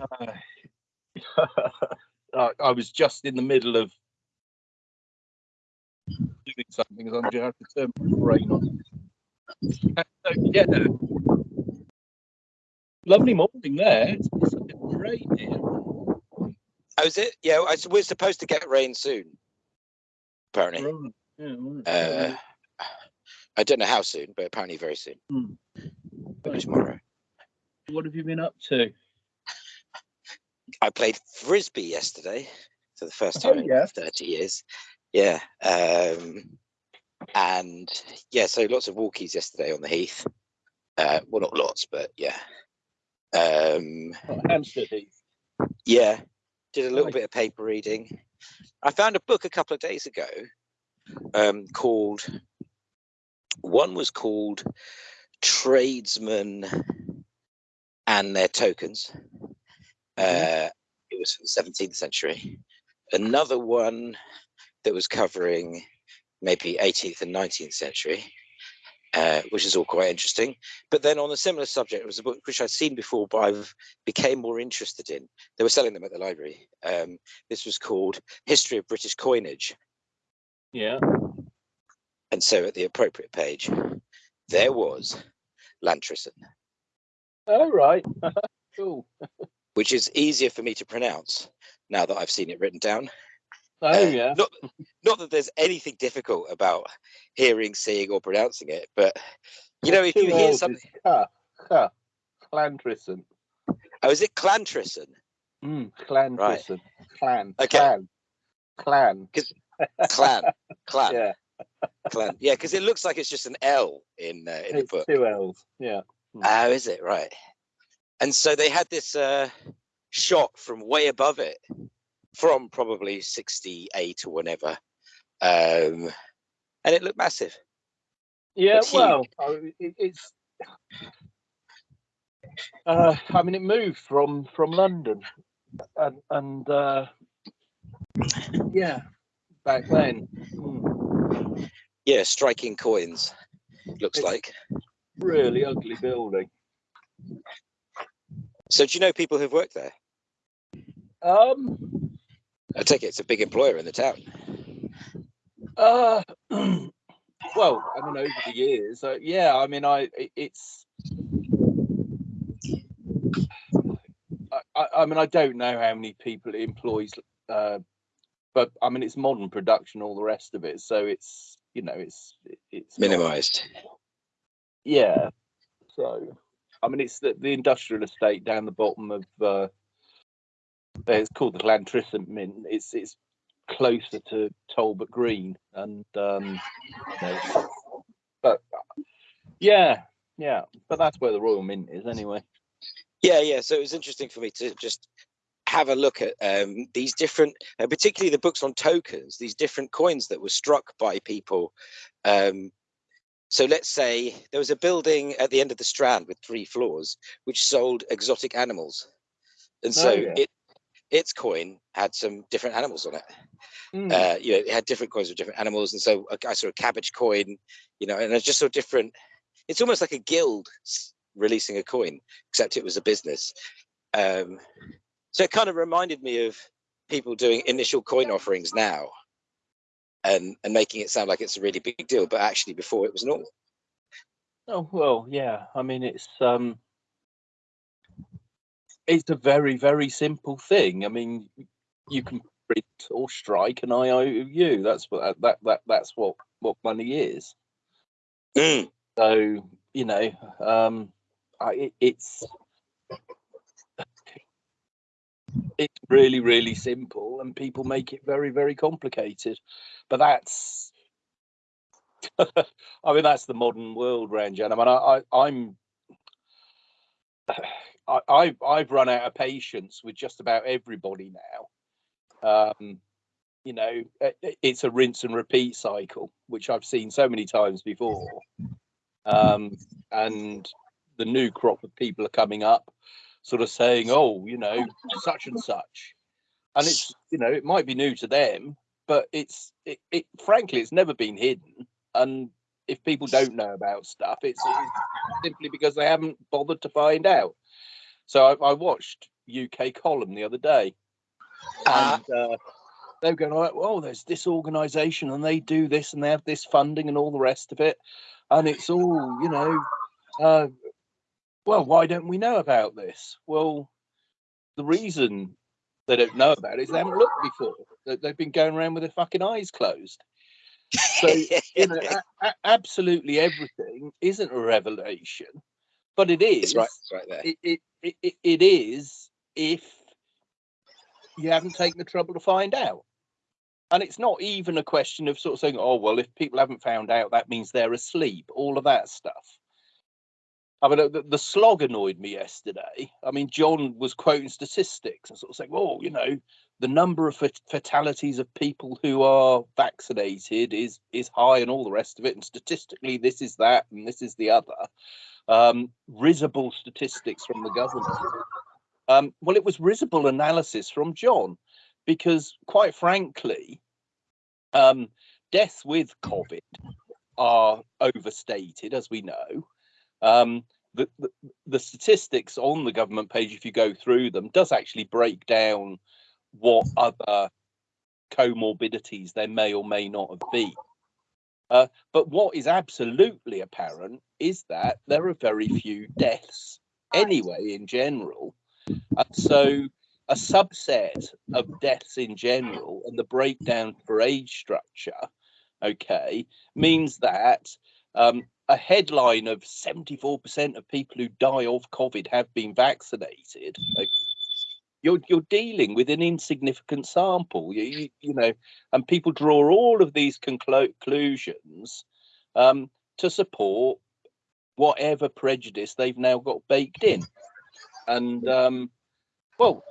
Uh, I, was just in the middle of doing something as I'm just have to turn my brain on. So, yeah, lovely morning there. It's, it's a bit of rain here. Oh, is it? Yeah, I, we're supposed to get rain soon. Apparently, Right. Yeah, right. uh, I don't know how soon, but apparently very soon. Hmm. Maybe tomorrow. what have you been up to? I played frisbee yesterday for the first Oh, time yeah. in 30 years. Yeah. Um, and yeah, so lots of walkies yesterday on the heath. Uh, well, not lots, but yeah. Um, Oh, Hampstead Heath. yeah, did a little Nice. bit of paper reading. I found a book a couple of days ago um, called, one was called Tradesmen and Their Tokens. Uh, it was from the 17th century. Another one that was covering maybe 18th and 19th century, uh, which is all quite interesting. But then on a similar subject, it was a book which I'd seen before, but I became more interested in. They were selling them at the library. Um, this was called History of British Coinage. Yeah. And so at the appropriate page, there was Llantrisant, Oh, right. cool. which is easier for me to pronounce now that I've seen it written down. Oh, Uh, yeah. Not, not that there's anything difficult about hearing, seeing, or pronouncing it, but you know, if you hear something, ca, Clantrison. oh, is it Clantrison? Mm, Clantrison. Clan. Okay. Clan. Clan. Clan, clan, Yeah. clan. Yeah, because it looks like it's just an L in uh, in the book. two L's. Yeah. Oh, is it right? And so they had this uh, shot from way above it, from probably 68 or whatever, um, and it looked massive. Yeah, It's well, it, it's. Uh, I mean, it moved from from London, and and uh, yeah, back then. Mm, Yeah, striking coins. Looks It's- like. really ugly building. So do you know people who've worked there? Um. I take it it's a big employer in the town. Uh. well, I mean, over the years, uh, yeah. I mean, I it's. I, I, mean, I don't know how many people it employs, uh, but I mean, it's modern production, all the rest of it. So it's you know, it's it- it's not- Minimized. Yeah. So, I mean, it's the, the industrial estate down the bottom of. Uh, it's called the Llantrisant Mint. It's it's closer to Talbot Green, and um, but yeah, yeah. But that's where the Royal Mint is, anyway. Yeah, yeah. So it was interesting for me to just have a look at um, these different, uh, particularly the books on tokens, these different coins that were struck by people. Um, so let's say there was a building at the end of the Strand with three floors, which sold exotic animals, and so Oh, yeah. it its coin had some different animals on it. Mm. Uh, you know, it had different coins with different animals, and so I- I saw a cabbage coin, you know, and it's just so different. It's almost like a guild releasing a coin, except it was a business. Um, so it kind of reminded me of people doing initial coin offerings now, and and making it sound like it's a really big deal, but actually before it was normal. Oh well, yeah. I mean, it's um, it's a very very simple thing. I mean, you can print or strike an IOU. That's what that that that's what what money is. Mm, So you know, um, I, it's it's really really simple, and people make it very very complicated. But that's, I mean, that's the modern world, Ranjan. I mean, I, I I'm. I, I've I've run out of patience with just about everybody now. Um, you know, i- i- it's a rinse and repeat cycle, which I've seen so many times before. Um, and the new crop of people are coming up, sort of saying, "Oh, you know, such and such," and it's you know, it might be new to them, but it's it, it frankly, it's never been hidden. And if people don't know about stuff, it's, it's simply because they haven't bothered to find out. So I, I watched UK column the other day, Ah. and uh, they were going like, "Oh, there's this organisation, and they do this, and they have this funding, and all the rest of it, and it's all, you know, uh, well, why don't we know about this? Well, the reason they don't know about it is they haven't looked before. They- They've been going around with their fucking eyes closed. So you know, absolutely everything isn't a revelation, but it is. it's right, it's right there. It, it, it, it is if you haven't taken the trouble to find out. And it's not even a question of sort of saying, oh, well, if people haven't found out, that means they're asleep, all of that stuff. I mean, the, the slog annoyed me yesterday. I mean, John was quoting statistics and sort of saying, well, you know, the number of fatalities of people who are vaccinated is is high and all the rest of it. And statistically, this is that and this is the other. Um, risible statistics from the government. Um, well, it was risible analysis from John, because quite frankly, um, deaths with COVID are overstated, as we know. Um, the, the, the statistics on the government page, if you go through them, does actually break down what other comorbidities there may or may not have been. Uh, but what is absolutely apparent is that there are very few deaths anyway, in general. And so a subset of deaths in general and the breakdown for age structure, okay, means that um, a headline of 74% of people who die of COVID have been vaccinated. You're, you're dealing with an insignificant sample, you, you, you know, and people draw all of these conclusions um, to support whatever prejudice they've now got baked in. And um, well,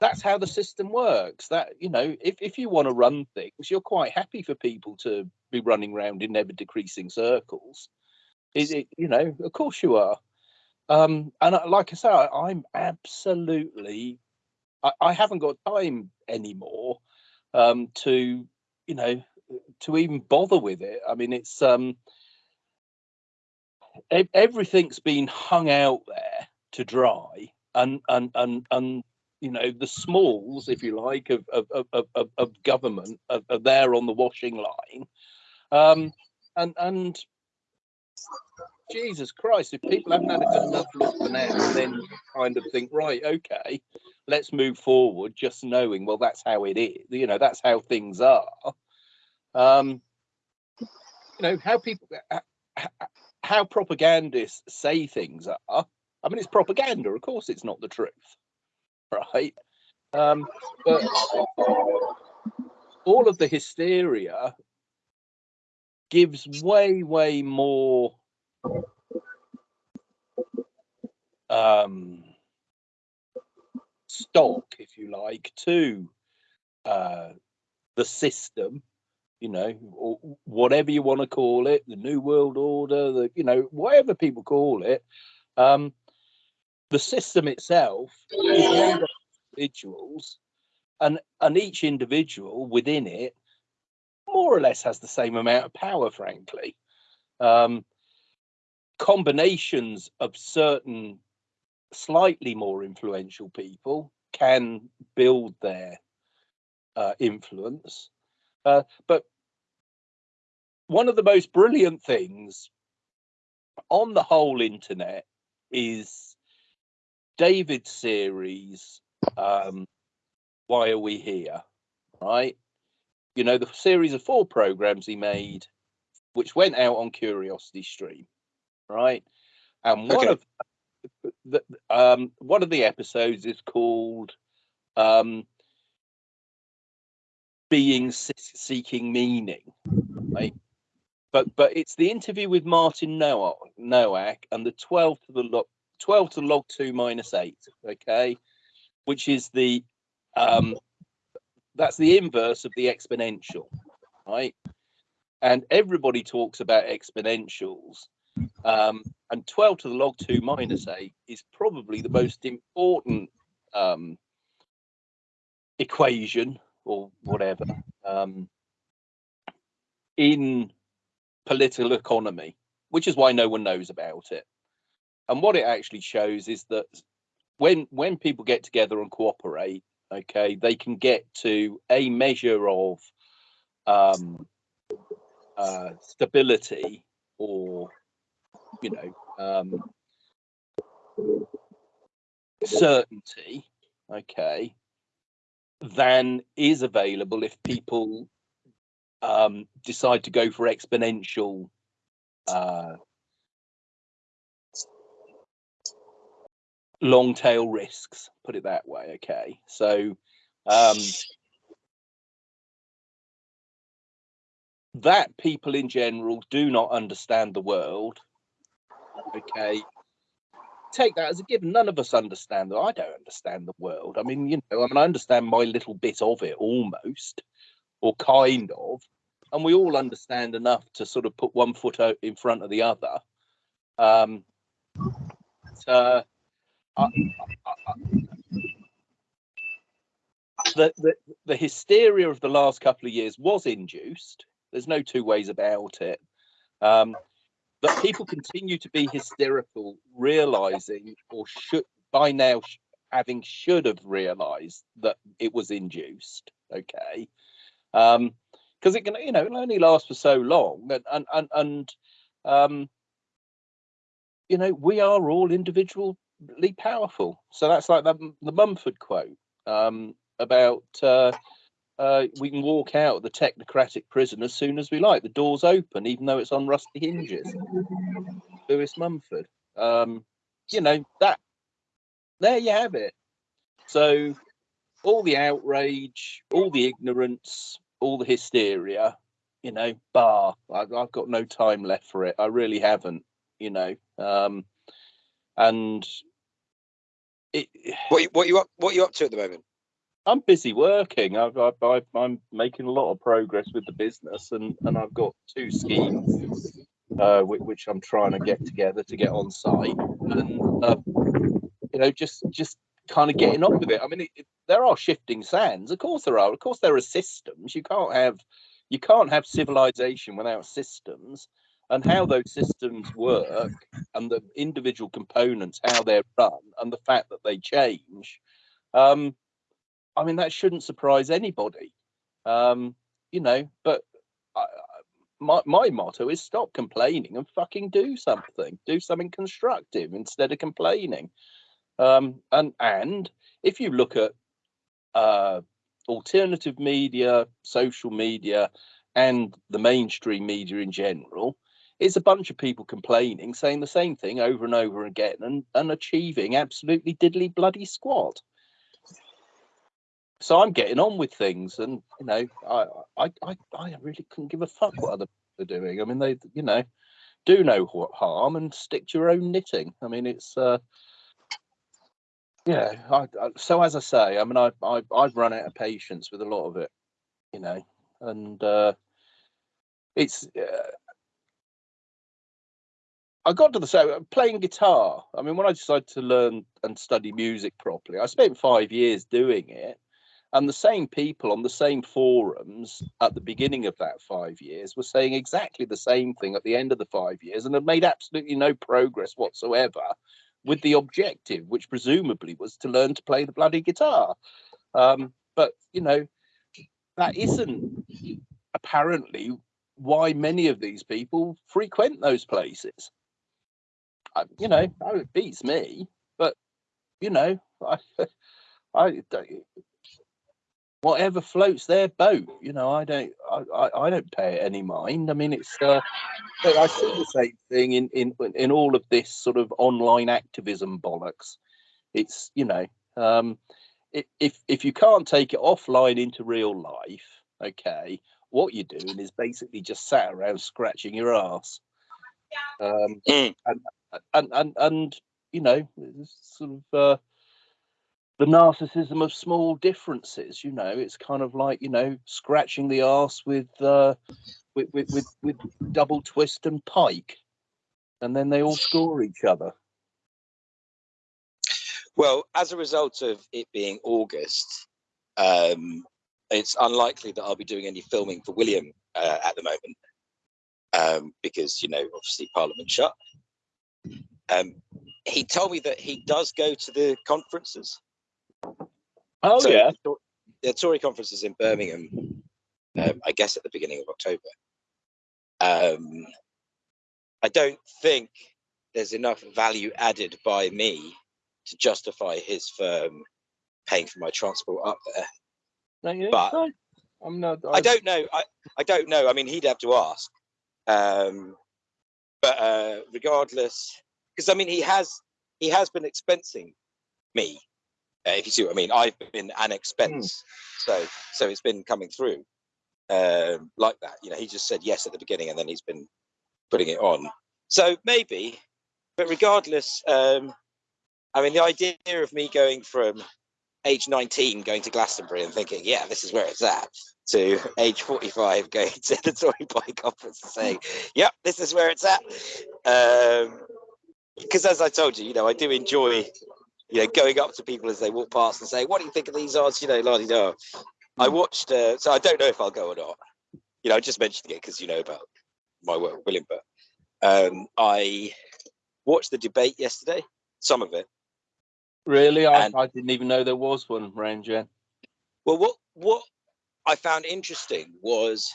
that's how the system works. That you know, if if you want to run things, you're quite happy for people to be running around in ever decreasing circles. Is it? You know, of course you are. Um, and I- like I say, I, I'm absolutely. I, I haven't got time anymore um, to, you know, to even bother with it. I mean, it's um, ev- everything's been hung out there to dry, and and and and you know the smalls, if you like, of of of, of, of government are, are there on the washing line, um, and and Jesus Christ, if people haven't had a good enough look for now, then kind of think, right, okay, let's move forward, just knowing, well, that's how it is, you know, that's how things are. Um, you know, how people, h- h- how propagandists say things are. I mean, it's propaganda, of course, it's not the truth, right? Um, but all of the hysteria gives way, way more um, stock, if you like, to uh, the system, you know, or whatever you want to call it, the New World Order, the you know, whatever people call it. Um, the system itself is individuals, and and each individual within it more or less has the same amount of power, frankly. Um, combinations of certain slightly more influential people can build their uh, influence. Uh, but one of the most brilliant things on the whole internet is David's series, um, Why Are We Here? Right? You know, the series of four programs he made, which went out on Curiosity Stream, right? And one Okay. of the um one of the episodes is called um being Se- seeking meaning right but but it's the interview with martin noah nowak and the 12 to the log 12 to log 2 minus 8 okay which is the um that's the inverse of the exponential right and everybody talks about exponentials um, and 12 to the log 2 minus 8 is probably the most important um, equation or whatever um, in political economy, which is why no one knows about it. And what it actually shows is that when when people get together and cooperate, okay, they can get to a measure of um, uh, stability or you know um, certainty, okay, than is available if people um, decide to go for exponential uh, long tail risks, put it that way. Okay. So um, that people in general do not understand the world. Okay. Take that as a given. None of us understand that. I don't understand the world. I mean, you know, I mean, I understand my little bit of it almost, or kind of, and we all understand enough to sort of put one foot out in front of the other. Um, uh, the, the, the hysteria of the last couple of years was induced. There's no two ways about it. Um, but people continue to be hysterical, realizing or should by now having should have realized that it was induced. Okay, because um, it can you know it'll only last for so long, and and and, and um, you know we are all individual powerful. So that's like the, the Mumford quote um, about uh, uh, we can walk out of the technocratic prison as soon as we like. The door's open, even though it's on rusty hinges. Lewis Mumford. Um, you know, that there you have it. So all the outrage, all the ignorance, all the hysteria, you know, bar. I've, I've got no time left for it. I really haven't, you know. Um, and it, what what you up what you up to at the moment? I'm busy working. I've, I've, i am making a lot of progress with the business, and and I've got two schemes uh, which, which, I'm trying to get together to get on site, and uh, you know, just just kind of getting on with it. I mean, it, it, there are shifting sands, of course there are. Of course, there are systems. You can't have you can't have civilization without systems and how those systems work and the individual components, how they're run, and the fact that they change, um, I mean, that shouldn't surprise anybody. Um, you know, but I, my, my motto is stop complaining and fucking do something. Do something constructive instead of complaining. Um, and and if you look at uh, alternative media, social media, and the mainstream media in general, it's a bunch of people complaining, saying the same thing over and over again, and, and achieving absolutely diddly bloody squat. So I'm getting on with things, and you know, I I I, I really couldn't give a fuck what other people are doing. I mean, they you know do no harm and stick to your own knitting. I mean, it's uh, yeah. I, I, so as I say, I mean, I, I I've run out of patience with a lot of it, you know, and uh, it's. Uh, I got to the same playing guitar. I mean, when I decided to learn and study music properly, I spent five years doing it. And the same people on the same forums at the beginning of that five years were saying exactly the same thing at the end of the five years and had made absolutely no progress whatsoever with the objective, which presumably was to learn to play the bloody guitar. Um, but, you know, that isn't apparently why many of these people frequent those places you know, it beats me, but you know, I, I, whatever floats their boat. You know, I don't, I, I don't pay any mind. I mean, it's, uh, I see the same thing in in in all of this sort of online activism bollocks. It's you know, um, if if you can't take it offline into real life, okay, what you're doing is basically just sat around scratching your ass. Um, mm. and and and and you know, sort of uh, the narcissism of small differences. You know, it's kind of like you know scratching the ass with uh, with, with with with double twist and pike, and then they all score each other. Well, as a result of it being August, um, it's unlikely that I'll be doing any filming for William uh, at the moment um, because you know obviously Parliament shut. Um, he told me that he does go to the conferences. Oh So yeah. the the Tory conferences in Birmingham, um, I guess at the beginning of October. Um, I don't think there's enough value added by me to justify his firm paying for my transport up there. No, but-? I'm not. I don't know. I, I don't know. I mean, he'd have to ask. Um, but uh, regardless, because I mean, he has he has been expensing me. Uh, if you see what I mean, I've been an expense, so so it's been coming through um, like that. You know, he just said yes at the beginning, and then he's been putting it on. So maybe, but regardless, um, I mean, the idea of me going from age 19 going to Glastonbury and thinking, yeah, this is where it's at, to age 45 going to the Tory Party conference and saying, yep, this is where it's at. Because as I told you, you know, I do enjoy, you know, going up to people as they walk past and saying, what do you think of these odds? You know, la di da. I watched, uh, so I don't know if I'll go or not. You know, I just mentioned it because you know about my work with William, but um, I watched the debate yesterday, some of it. Really, I, I didn't even know there was one, Ranjan. Well, what what I found interesting was,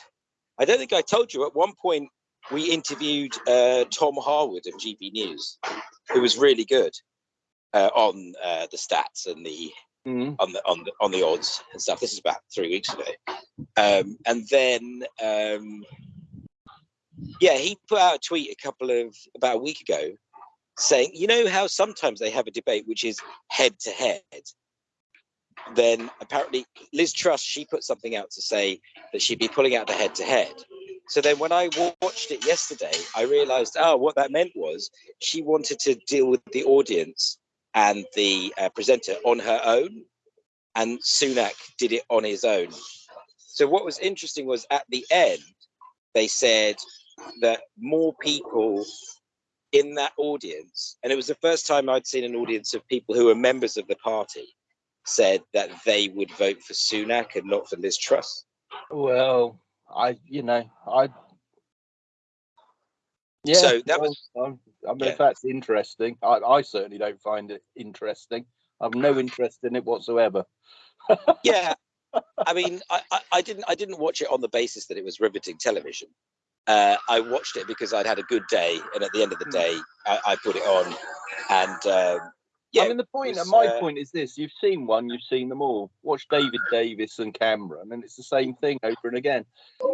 I don't think I told you at one point we interviewed uh, Tom Harwood of GB News, who was really good uh, on uh, the stats and the Mm. on the on the on the odds and stuff. This is about three weeks ago, um, and then um, yeah, he put out a tweet a couple of about a week ago saying, you know how sometimes they have a debate which is head to head. Then apparently Liz Truss she put something out to say that she'd be pulling out the head to head. So then when I watched it yesterday, I realised oh what that meant was she wanted to deal with the audience and the uh, presenter on her own, and Sunak did it on his own. So what was interesting was at the end, they said that more people in that audience, and it was the first time I'd seen an audience of people who were members of the party, said that they would vote for Sunak and not for Liz Truss. Well, I, you know, I. Yeah, So that was- I mean, yeah. if that's interesting, I, I certainly don't find it interesting. I've no interest in it whatsoever. yeah i mean I, I i didn't i didn't watch it on the basis that it was riveting television uh i watched it because i'd had a good day and at the end of the day i, I put it on and um yeah I mean, the point, was, my uh, point is this: you've seen one, you've seen them all. Watch David Davis and Cameron, and it's the same thing over and again.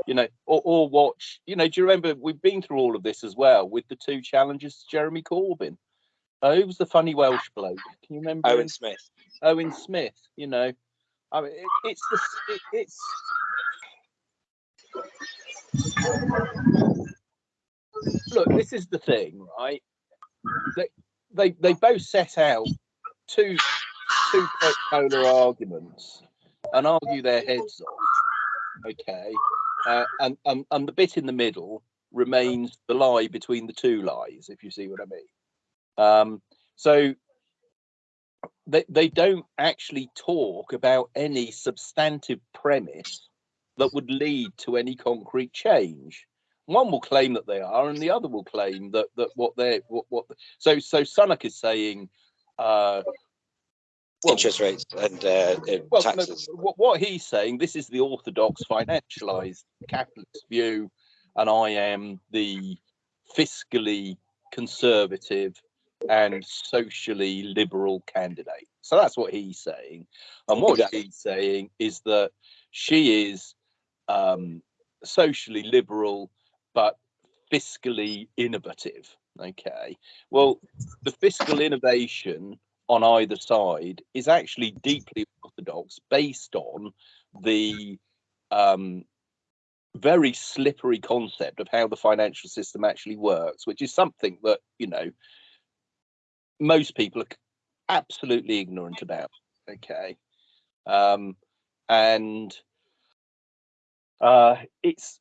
You know, or, or watch. You know, do you remember we've been through all of this as well with the two challenges to Jeremy Corbyn? Uh, who was the funny Welsh bloke? Can you remember? owen him? smith Owen Smith. You know, I mean, it, it's the it, it's. Look, this is the thing, right? They they they both set out two two po- polar arguments and argue their heads off. Okay, uh, and, and and the bit in the middle remains the lie between the two lies, if you see what I mean. Um, so they they don't actually talk about any substantive premise that would lead to any concrete change. One will claim that they are, and the other will claim that that what they're what what. So so Sunak is saying, uh, well, interest rates and uh, uh, well, no, taxes what, what he's saying, this is the orthodox financialized capitalist view, and I am the fiscally conservative and socially liberal candidate. So that's what he's saying. And what Exactly. she's saying is that she is um, socially liberal, but fiscally innovative. Okay. Well, the fiscal innovation on either side is actually deeply orthodox based on the um, very slippery concept of how the financial system actually works, which is something that, you know, most people are absolutely ignorant about. Okay. Um, and uh, it's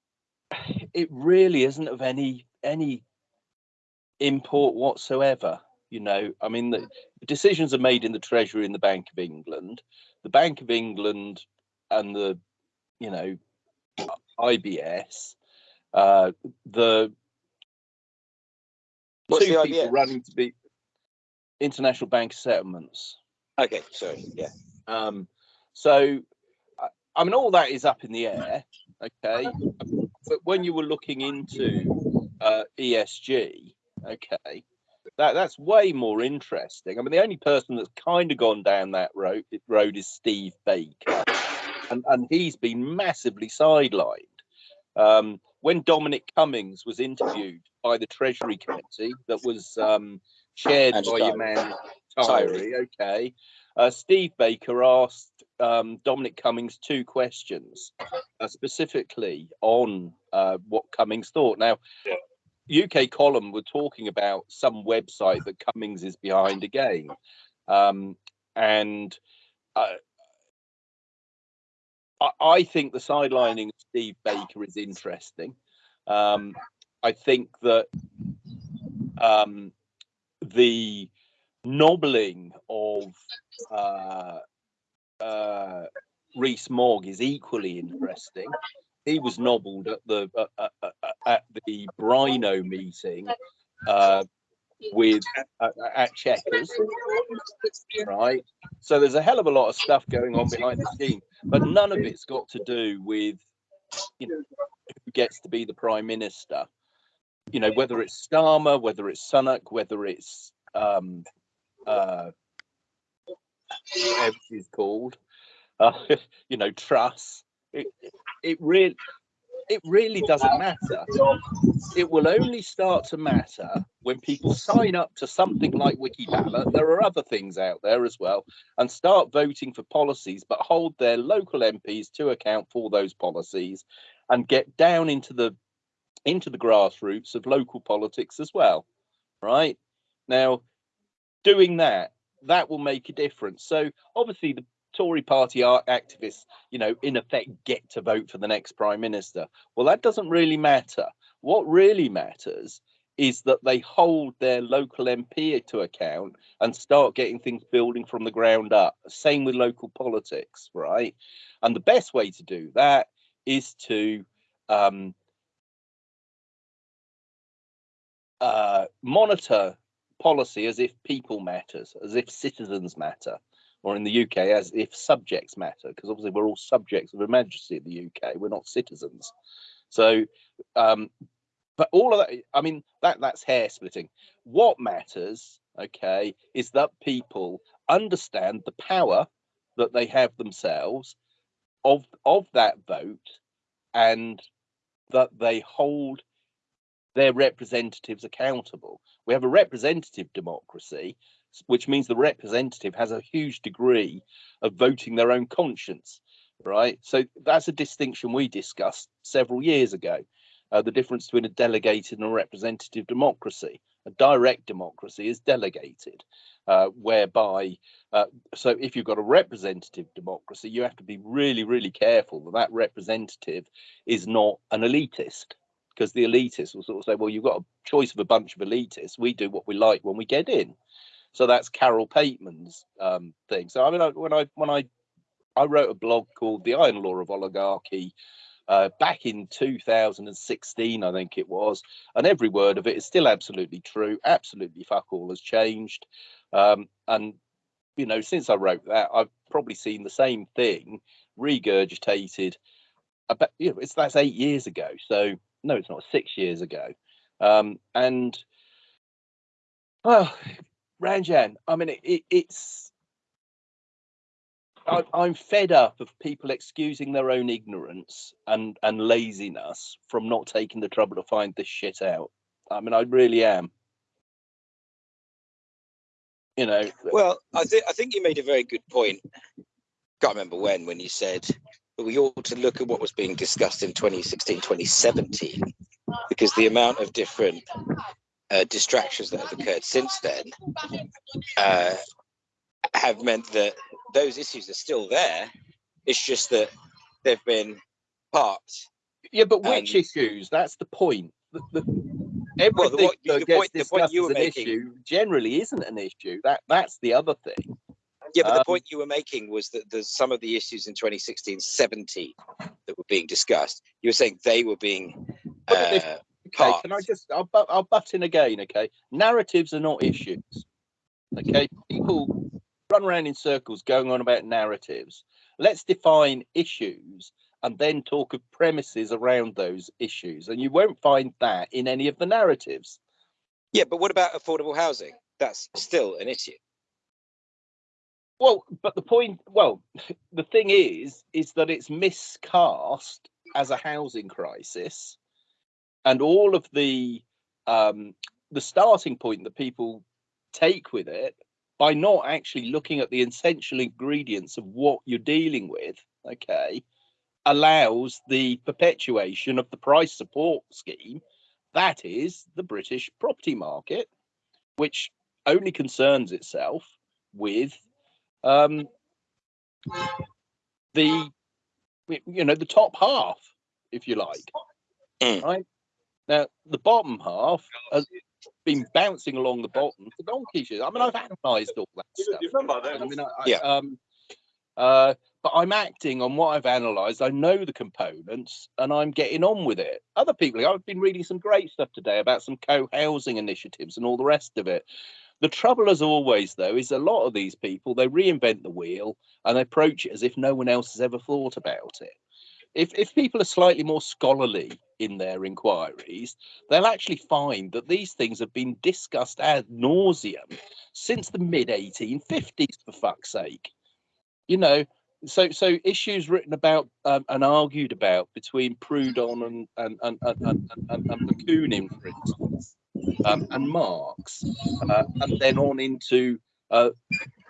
it really isn't of any any import whatsoever. You know, I mean, the decisions are made in the Treasury and the Bank of England. The Bank of England and the, you know, IBS, uh, the What's two the people IBS? running to be International Bank Settlements. Okay, sorry. Yeah. Um, so, I- I mean, all that is up in the air, okay. But when you were looking into uh, ESG, okay, that that's way more interesting. I mean, the only person that's kind of gone down that road road is Steve Baker, and and he's been massively sidelined. Um, when Dominic Cummings was interviewed by the Treasury Committee, that was um, chaired Andrew by your man Tyrie. Tyrie, okay. Uh, Steve Baker asked um, Dominic Cummings two questions, uh, specifically on uh, what Cummings thought. Now, UK column were talking about some website that Cummings is behind again, um, and uh, I, I think the sidelining of Steve Baker is interesting. Um, I think that um, the nobbling of uh, uh, Rees Mogg is equally interesting. He was nobbled at the uh, at the Brino meeting uh, with uh, at Chequers, right? So there's a hell of a lot of stuff going on behind the scenes, but none of it's got to do with you know who gets to be the prime minister. You know whether it's Starmer, whether it's Sunak, whether it's um, uh, whatever she's called, uh, you know, Truss. It really, it really doesn't matter. It will only start to matter when people sign up to something like Wikiballot. There are other things out there as well, and start voting for policies, but hold their local MPs to account for those policies, and get down into the into the grassroots of local politics as well. Right now, doing that that will make a difference. So obviously the Tory party activists, you know, in effect get to vote for the next prime minister. Well, that doesn't really matter. What really matters is that they hold their local MP to account and start getting things building from the ground up. Same with local politics, right? And the best way to do that is to um, uh, monitor policy as if people matters, as if citizens matter, or in the UK as if subjects matter, because obviously we're all subjects of a Majesty in the UK. We're not citizens. So, um, but all of that, I mean, that that's hair splitting. What matters, okay, is that people understand the power that they have themselves of of that vote, and that they hold their representatives accountable. We have a representative democracy, which means the representative has a huge degree of voting their own conscience, right? So that's a distinction we discussed several years ago. Uh, the difference between a delegated and a representative democracy. A direct democracy is delegated, uh, whereby, uh, so if you've got a representative democracy, you have to be really, really careful that that representative is not an elitist because the elitists will sort of say, well, you've got a choice of a bunch of elitists. We do what we like when we get in. So that's Carol Pateman's um, thing. So I mean, I, when I when I I wrote a blog called "The Iron Law of Oligarchy" uh, back in 2016, I think it was, and every word of it is still absolutely true. Absolutely, fuck all has changed. Um, and you know, since I wrote that, I've probably seen the same thing regurgitated. About you know, it's that's eight years ago. So no, it's not six years ago. Um, and well, Ranjan, I mean, it, it, it's I, I'm fed up of people excusing their own ignorance and and laziness from not taking the trouble to find this shit out. I mean, I really am. You know, Well, I think I think you made a very good point. Can't remember when when you said we ought to look at what was being discussed in 2016, 2017, because the amount of different uh, distractions that have occurred since then uh, have meant that those issues are still there. It's just that they've been parked. yeah, but which and- issues? That's the point. The, the, Well, the what- that the gets point- the point discussed you as were an making- issue generally isn't an issue. That that's the other thing. Yeah, but the Um, point you were making was that there's some of the issues in 2016, 17 that were being discussed. You were saying they were being uh, Okay, can I just I'll, I'll butt in again. Okay, narratives are not issues. Okay, people run around in circles going on about narratives. Let's define issues and then talk of premises around those issues. And you won't find that in any of the narratives. Yeah, but what about affordable housing? That's still an issue. Well, but the point, well, the thing is, is that it's miscast as a housing crisis, and all of the um, the starting point that people take with it by not actually looking at the essential ingredients of what you're dealing with. Okay, allows the perpetuation of the price support scheme, that is the British property market, which only concerns itself with um, the you know the top half, if you like. Mm. Right now, the bottom half has been bouncing along the bottom for donkey's years. I mean, I've analysed all that stuff. I mean, I, Yeah. I, um, uh, but I'm acting on what I've analysed. I know the components, and I'm getting on with it. Other people, I've been reading some great stuff today about some co-housing initiatives and all the rest of it. The trouble, as always, though, is a lot of these people they reinvent the wheel and they approach it as if no one else has ever thought about it. If if people are slightly more scholarly in their inquiries, they'll actually find that these things have been discussed ad nauseum since the mid 1850s, for fuck's sake. You know, so so issues written about um, and argued about between Proudhon and and and and, and, and, and Bakunin, for instance, um, and Marx, uh, and then on into uh,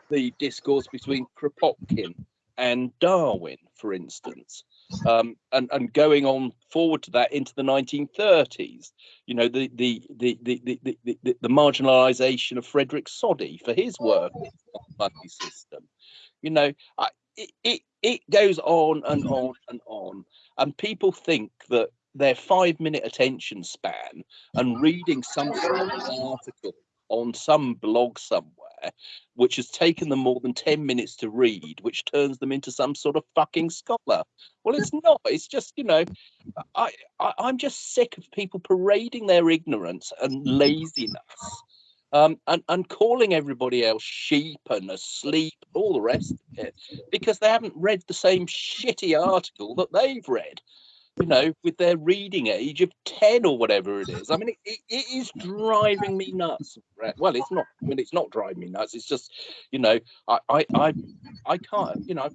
the discourse between Kropotkin and Darwin, for instance, um, and and going on forward to that into the 1930s. You know, the the the the the the, the, the marginalisation of Frederick Soddy for his work on the system. You know, I, it, it it goes on and on and on, and people think that their five minute attention span and reading some article on some blog somewhere which has taken them more than 10 minutes to read which turns them into some sort of fucking scholar. Well it's not. It's just you know i, I i'm just sick of people parading their ignorance and laziness um, and, and calling everybody else sheep and asleep, all the rest of it, because they haven't read the same shitty article that they've read, you know, with their reading age of 10 or whatever it is. I mean, it, it, it is driving me nuts. Well, it's not, I mean, it's not driving me nuts. It's just, you know, I, I, I, I can't, you know,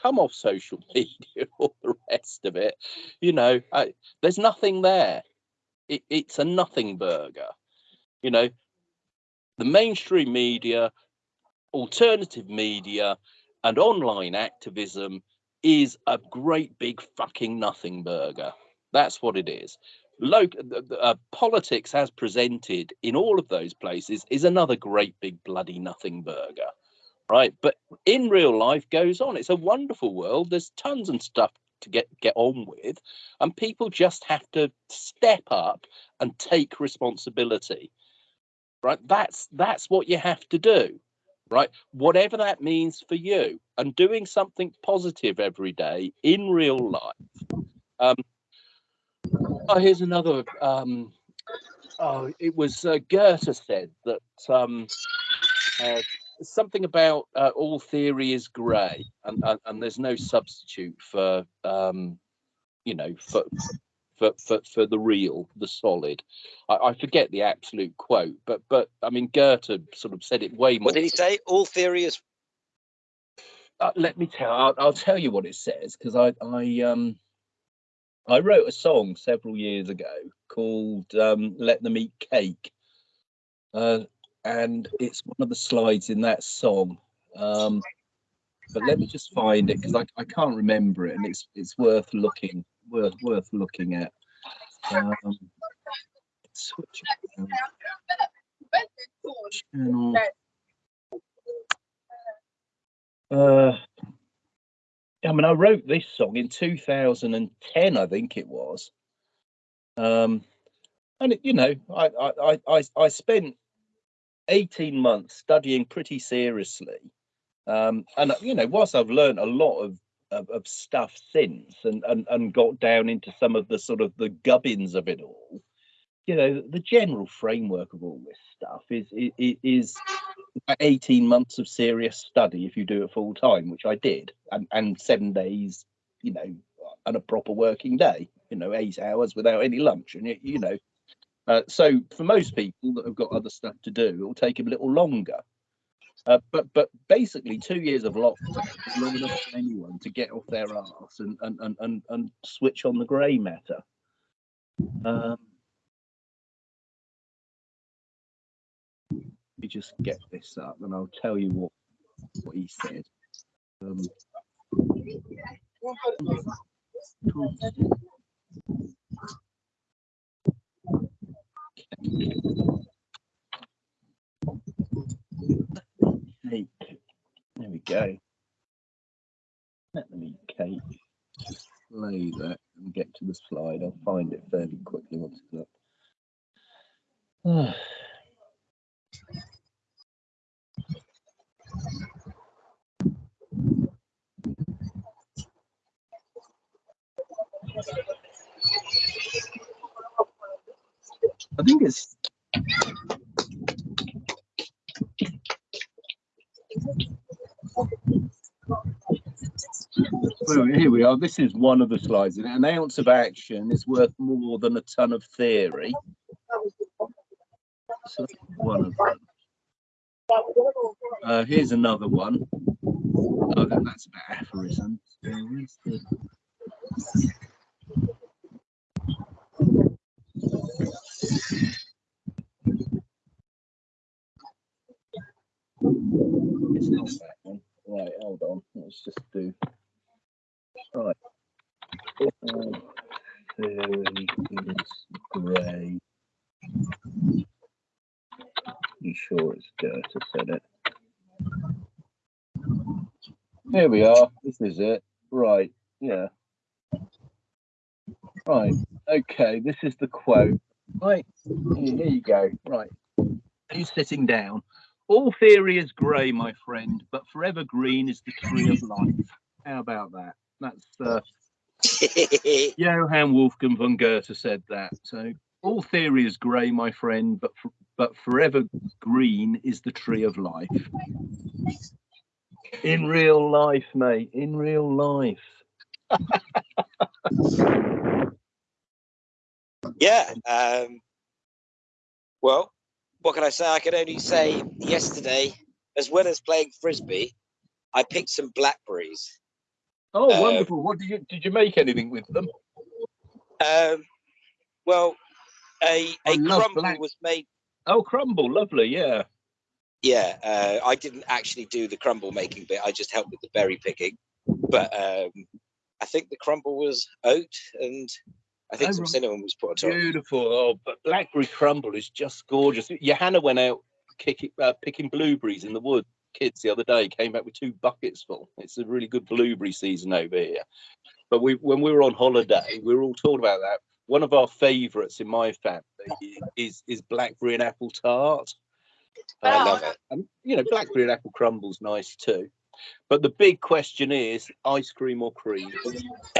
come off social media, or the rest of it, you know, I, there's nothing there. It, it's a nothing burger, you know, the mainstream media, alternative media, and online activism is a great big fucking nothing burger. That's what it is. Local uh, politics, as presented in all of those places, is another great big bloody nothing burger, right? But in real life, goes on. It's a wonderful world. There's tons and stuff to get get on with, and people just have to step up and take responsibility right that's that's what you have to do right? Whatever that means for you and doing something positive every day in real life. Um oh here's another um oh it was uh, goethe said that um uh, something about uh, all theory is grey and, and and there's no substitute for um you know for for, for, for the real, the solid. I, I forget the absolute quote, but but I mean Goethe sort of said it way more. What did he say? All theory is Uh, let me tell. I'll, I'll tell you what it says because I I um I wrote a song several years ago called um, "Let Them Eat Cake," uh, and it's one of the slides in that song. Um, but let me just find it because I, I can't remember it, and it's it's worth looking worth worth looking at. Um, switch channel. Uh, I mean, I wrote this song in 2010, I think it was. Um, and it, you know, I, I, I, I, spent 18 months studying pretty seriously. Um, and you know, whilst I've learned a lot of, of, of stuff since and, and, and got down into some of the sort of the gubbins of it all, you know, the general framework of all this stuff is is, is 18 months of serious study if you do it full time, which I did, and, and seven days, you know, and a proper working day, you know, eight hours without any lunch. And, you, you know, uh, so for most people that have got other stuff to do, it will take them a little longer. Uh, but but basically, two years of lockdown is long enough for anyone to get off their arse and and and and, and switch on the grey matter. Um, let me just get this up, and I'll tell you what what he said. Um, cake. There we go. Let me cake. Just play that and get to the slide. I'll find it fairly quickly once it's up. I think it's here we are. This is one of the slides. An ounce of action is worth more than a ton of theory. So one of them. Uh, here's another one. Oh, that, that's about aphorisms. Uh, where's the- It's not that one. Right, hold on. Let's just do. Right. Uh, Theory is grey. You sure it's Goethe said it? Here we are. This is it. Right. Yeah. Right. Okay. This is the quote. Right. Here, you go. Right. Who's sitting down? All theory is grey, my friend, but forever green is the tree of life. How about that? That's uh, Johann Wolfgang von Goethe said that. So all theory is grey, my friend, but for, but forever green is the tree of life. In real life, mate. In real life. yeah. Um, well, what can I say? I can only say yesterday, as well as playing frisbee, I picked some blackberries. Oh, Uh, wonderful! What did you did you make anything with them? Um, well, a a crumble was made. Oh, crumble, lovely. Yeah. Yeah, uh, I didn't actually do the crumble making bit. I just helped with the berry picking. But um, I think the crumble was oat, and I think Oh, some right. cinnamon was put on top. Beautiful. Oh, but blackberry crumble is just gorgeous. Johanna went out kicking, uh, picking blueberries in the wood. Kids the other day came back with two buckets full. It's a really good blueberry season over here. But we, when we were on holiday, we were all talking about that. One of our favourites in my family is is blackberry and apple tart. I love it. and you know, blackberry and apple crumble's nice too. But the big question is ice cream or cream.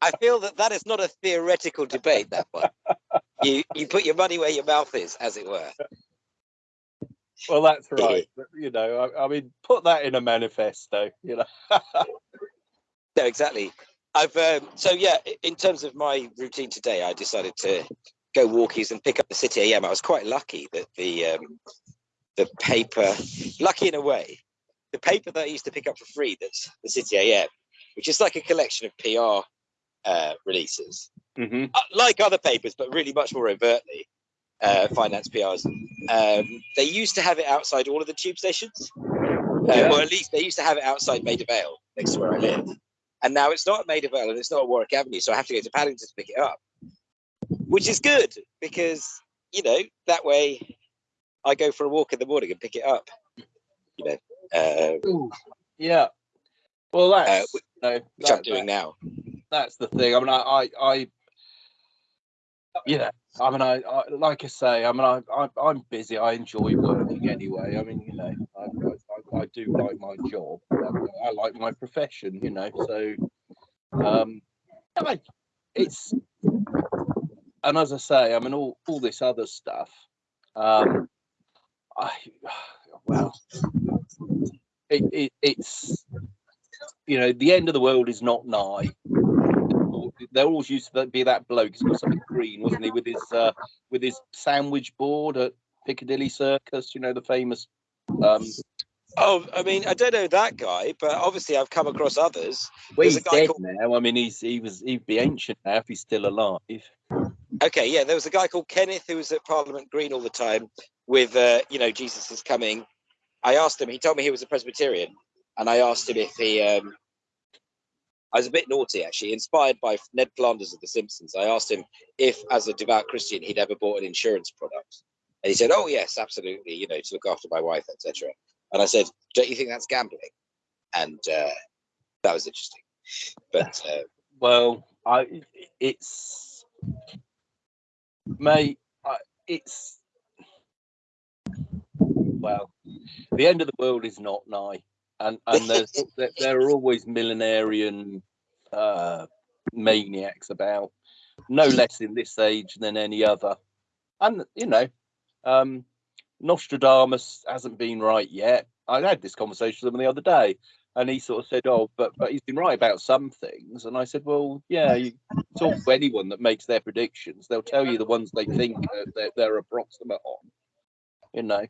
I feel that that is not a theoretical debate. That one, you you put your money where your mouth is, as it were. Well, that's right. You know, I, I mean, put that in a manifesto. You know. No, exactly. I've um, so yeah. In terms of my routine today, I decided to go walkies and pick up the City AM. I was quite lucky that the um, the paper, lucky in a way, the paper that I used to pick up for free. That's the City AM, which is like a collection of PR uh, releases, hmm uh, like other papers, but really much more overtly uh, finance PRs. Um, they used to have it outside all of the tube stations, uh, Yeah. or at least they used to have it outside Maida Vale, next to where I live. And now it's not at Maida Vale and it's not at Warwick Avenue, so I have to go to Paddington to pick it up, which is good because you know that way I go for a walk in the morning and pick it up. You know, uh, Yeah. Well, that's wh- you know, which I'm that- doing now. that's the thing. I mean, I, I, I you know, I mean, I, I like I say, I mean, I, I, I'm busy. I enjoy working anyway. I mean, you know, I, I, I do like my job. I, I like my profession. You know, so um, I, it's and as I say, I mean, all all this other stuff. Um, I well, it, it, it's you know the end of the world is not nigh. There always used to be that bloke. He's got something green, wasn't he, with his uh, with his sandwich board at Piccadilly Circus? You know the famous. Um, Oh, I mean, I don't know that guy, but obviously I've come across others. well, There's he's a guy dead called- now. I mean, he's he was he'd be ancient now if he's still alive. Okay, yeah, there was a guy called Kenneth who was at Parliament Green all the time with, uh, you know, Jesus is coming. I asked him, he told me he was a Presbyterian, and I asked him if he, um, I was a bit naughty actually, inspired by Ned Flanders of The Simpsons. I asked him if, as a devout Christian, he'd ever bought an insurance product. And he said, oh, yes, absolutely, you know, to look after my wife, etc. And I said, don't you think that's gambling? And uh, that was interesting. But uh, Well, I it's mate, I, it's well, the end of the world is not nigh, and and there's there, there are always millenarian uh, maniacs about, no less in this age than any other, and you know, um, Nostradamus hasn't been right yet. I had this conversation with him the other day, and he sort of said, "Oh, but but he's been right about some things." And I said, "Well, yeah, you talk to anyone that makes their predictions, they'll tell you the ones they think they're, they're approximate on." You know,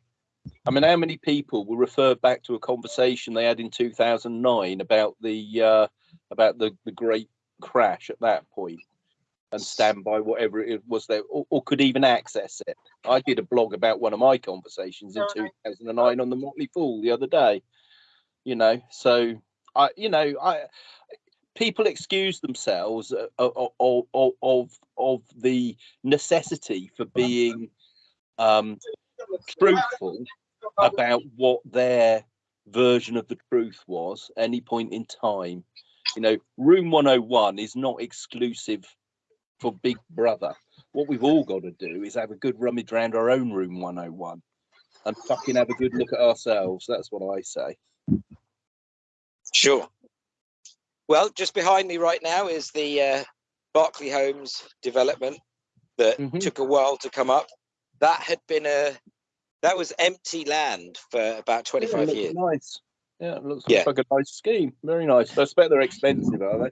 I mean, how many people will refer back to a conversation they had in 2009 about the uh, about the the great crash at that point and stand by whatever it was there, or, or could even access it? I did a blog about one of my conversations in 2009 on the Motley Fool the other day you know so i you know i people excuse themselves uh, of of, of, of of the necessity for being um truthful about what their version of the truth was any point in time. You know room 101 is not exclusive for big brother. What we've all got to do is have a good rummage around our own room 101 and fucking have a good look at ourselves. That's what i say Sure. Well, just behind me right now is the uh, Berkeley Homes development that Mhm. took a while to come up. That had been a that was empty land for about 25 looks years. Nice. Yeah, it looks Yeah. like a nice scheme. Very nice. I expect they're expensive, are they?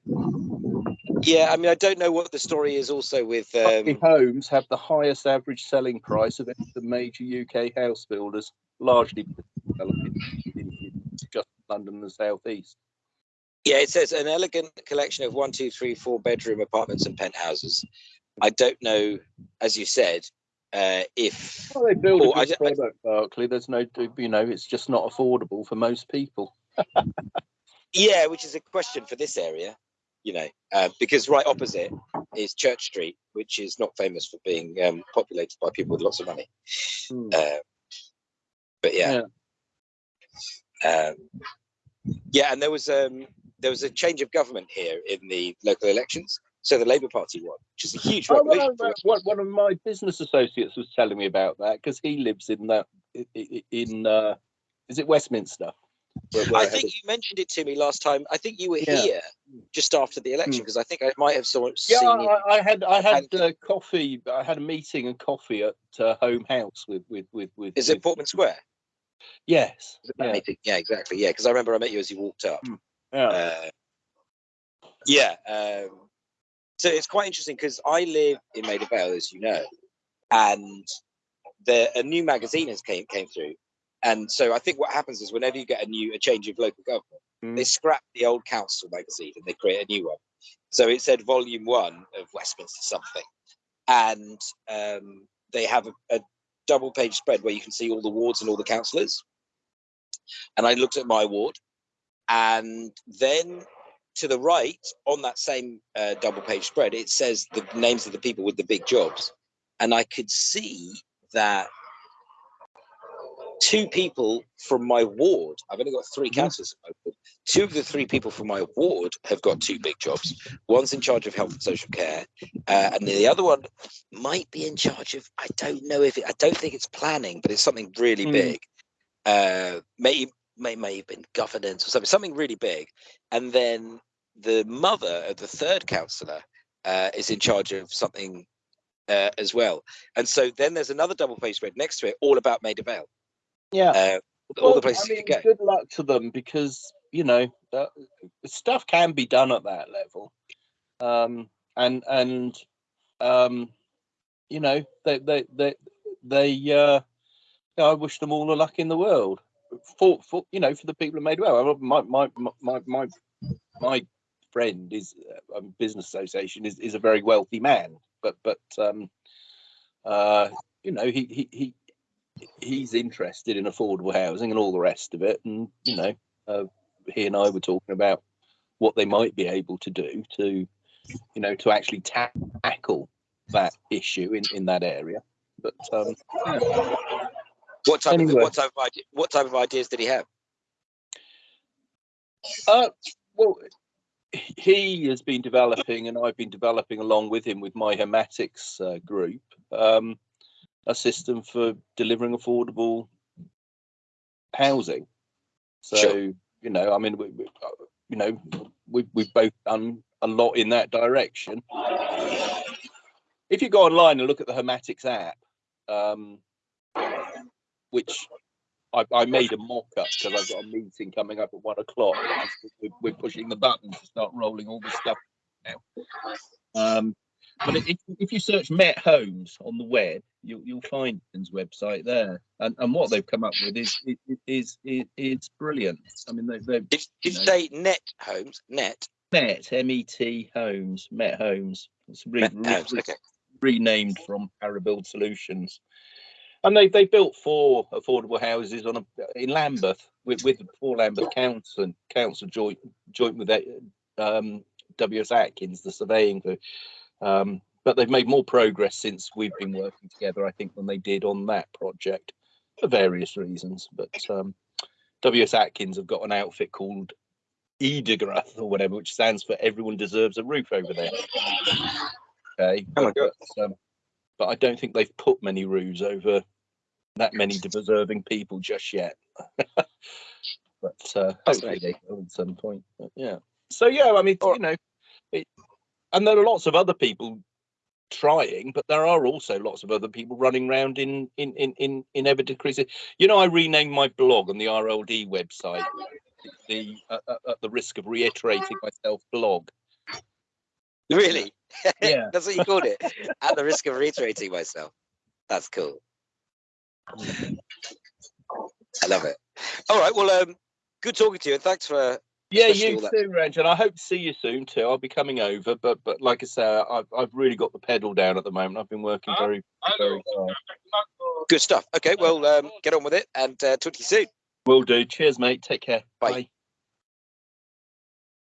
Yeah, I mean, I don't know what the story is also with. Berkeley Um, Homes have the highest average selling price of any of the major UK house builders, largely just London and the southeast. yeah, it says an elegant collection of one, two, three, four bedroom apartments and penthouses. I don't know, as you said, uh, if Well, they build Oh, a I good I- product, Berkeley. There's no, you know, it's just not affordable for most people. Yeah, which is a question for this area, you know, uh, because right opposite is Church Street, which is not famous for being um, populated by people with lots of money. Hmm. Uh, but yeah, Um, yeah, and there was um, there was a change of government here in the local elections, so the Labour Party won, which is a huge Oh, well, one, of my business associates was telling me about that because he lives in that in uh, is it Westminster? Where- where I think you mentioned it to me last time. I think you were Yeah. here just after the election Hmm. because I think I might have saw, yeah, seen you. I, I had I had uh, coffee. I had a meeting and coffee at uh, Home House with with with with. Is it with- Portman Square? Yes. Was it that Yeah. Yeah, exactly. Yeah, because I remember I met you as you walked up. Yeah. Uh, yeah. Um, so it's quite interesting because I live in Maida Vale, as you know, and the a new magazine has came came through, and so I think what happens is whenever you get a new a change of local government, they Mm. scrap the old council magazine and they create a new one. So it said Volume One of Westminster something, and um, they have a, a double page spread where you can see all the wards and all the councillors. And I looked at my ward, and then to the right on that same uh, double page spread, it says the names of the people with the big jobs, and I could see that two people from my ward. I've only got three Mhm. councillors. in my ward. Two of the three people from my ward have got two big jobs. One's in charge of health and social care, uh, and the other one might be in charge of. I don't know if it. I don't think it's planning, but it's something really Mm. big. Uh, may may may have been governance or something. Something really big, and then the mother of the third councillor uh, is in charge of something uh, as well. And so then there's another double page spread next to it, all about Maida Vale. Yeah. Uh, all Well, the places I you mean, can go. Good luck to them because you know uh, stuff can be done at that level, um, and and um, you know they they they they. Uh, I wish them all the luck in the world. For for you know for the people who made well. My my my my my friend is uh, business association is, is a very wealthy man, but but um, uh, you know he he he he's interested in affordable housing and all the rest of it. And you know, uh, he and I were talking about what they might be able to do to, you know, to actually ta- tackle that issue in in that area. But um, yeah. What type Anyway. of what type of idea, what type of ideas did he have? Uh, well, he has been developing, and I've been developing along with him with my Hematics uh, group, um, a system for delivering affordable housing. So, Sure. you know, I mean, we, we, you know, we've we've both done a lot in that direction. If you go online and look at the Hermatics app, um, which I, I made a mock up because I've got a meeting coming up at one o'clock. We're, pushing the button to start rolling all this stuff now. Um, but if, if you search Met Homes on the web, you'll, you'll find his website there. And, and what they've come up with is is is, is, brilliant. I mean, they, they've Did, did you No. say net homes? Net, Met M E T Homes, Met Homes. It's re, net re- homes. Okay. renamed from Parabuild Solutions. And they they built four affordable houses on a in Lambeth with with four Lambeth council and council joint joint with um, W.S. Atkins, the surveying firm. Um, but they've made more progress since we've been working together, I think, than they did on that project for various reasons. But um, W.S. Atkins have got an outfit called EDAROTH or whatever, which stands for Everyone Deserves a Roof over there. Okay, Oh but, um, but I don't think they've put many roofs over that many deserving people just yet. but uh, hopefully they will at some point. But yeah. So yeah, I mean, you know, it, and there are lots of other people trying, but there are also lots of other people running around in in in in, in ever decreasing. You know, I renamed my blog on the RLD website. The uh, uh, at the risk of reiterating myself, blog. Really? Yeah. That's what you called it. At the risk of reiterating myself. That's cool. I love it. All right. Well, um, good talking to you, and thanks for. Yeah, you that- too, Reg, and I hope to see you soon too. I'll be coming over, but but like I say, I've I've really got the pedal down at the moment. I've been working very very hard. Good stuff. Okay. Well, um, get on with it, and uh, talk to you soon. Will do. Cheers, mate. Take care. Bye. Bye.